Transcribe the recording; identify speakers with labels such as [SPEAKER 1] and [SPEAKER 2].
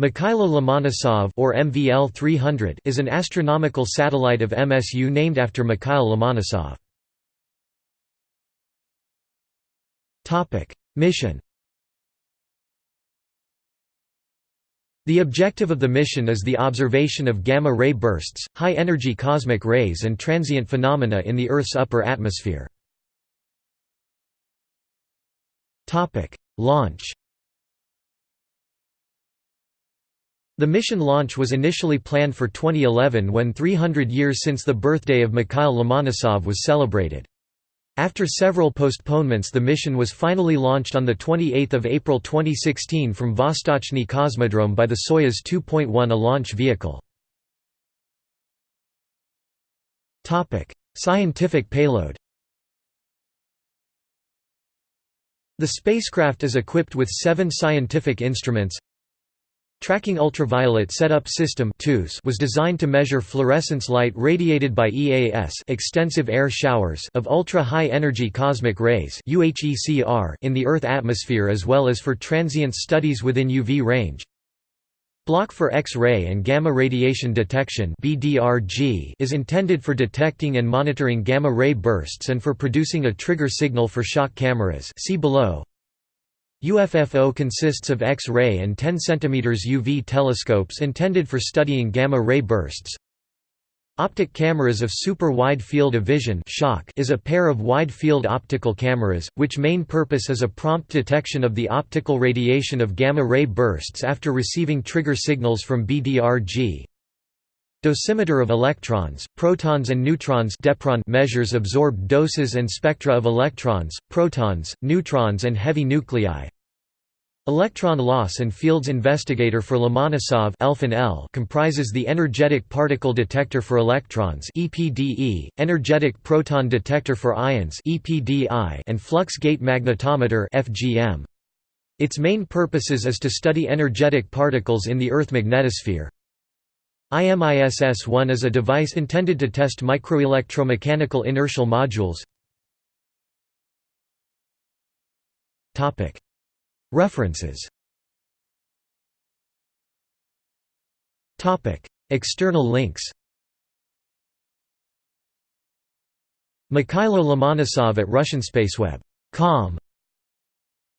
[SPEAKER 1] Mikhailo Lomonosov or MVL 300 is an astronomical satellite of MSU named after Mikhail Lomonosov. Topic: Mission. The objective of the mission is the observation of gamma-ray bursts, high-energy cosmic rays and transient phenomena in the Earth's upper atmosphere. Launch The mission launch was initially planned for 2011 when 300 years since the birthday of Mikhail Lomonosov was celebrated. After several postponements the mission was finally launched on 28 April 2016 from Vostochny Cosmodrome by the Soyuz 2.1 a launch vehicle. Scientific payload The spacecraft is equipped with seven scientific instruments Tracking Ultraviolet Setup System was designed to measure fluorescence light radiated by EAS extensive air showers of ultra-high energy cosmic rays in the Earth atmosphere as well as for transient studies within UV range. Block for X-ray and gamma radiation detection is intended for detecting and monitoring gamma-ray bursts and for producing a trigger signal for SHOK cameras see below. UFFO consists of X-ray and 10 cm UV telescopes intended for studying gamma-ray bursts. Optic cameras of super-wide field of vision is a pair of wide-field optical cameras, which main purpose is a prompt detection of the optical radiation of gamma-ray bursts after receiving trigger signals from BDRG. Dosimeter of electrons, protons and neutrons measures absorbed doses and spectra of electrons, protons, neutrons and heavy nuclei. Electron loss and fields investigator for Lomonosov comprises the energetic particle detector for electrons EPDE, energetic proton detector for ions EPDI, and flux gate magnetometer FGM. Its main purposes is to study energetic particles in the Earth magnetosphere. IMISS-1 is a device intended to test microelectromechanical inertial modules. References. External links. Mikhailo Lomonosov at Russian Spaceweb.com